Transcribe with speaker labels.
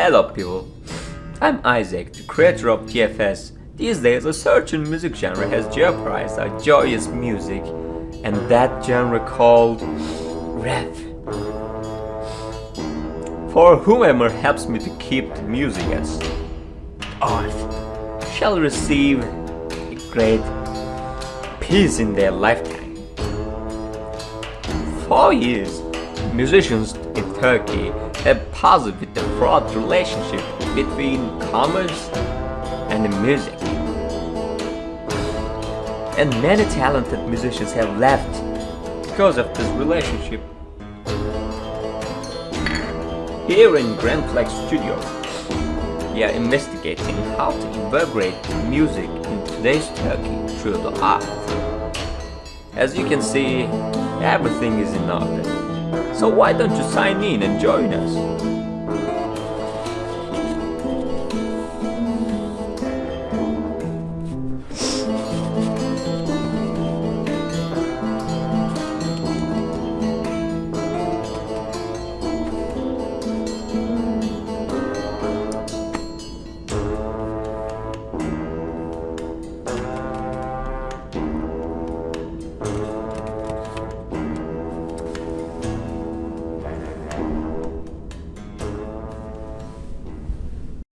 Speaker 1: Hello people, I'm Isaac, the creator of TFS. These days a certain music genre has jeopardized our joyous music and that genre called rap. For whomever helps me to keep the music as art shall receive a great peace in their lifetime. Four years, musicians in Turkey have puzzled with the fraught relationship between commerce and music. And many talented musicians have left because of this relationship. Here in Grand Flex Studio, we are investigating how to integrate music in today's Turkey through the art. As you can see, everything is in order. So why don't you sign in and join us?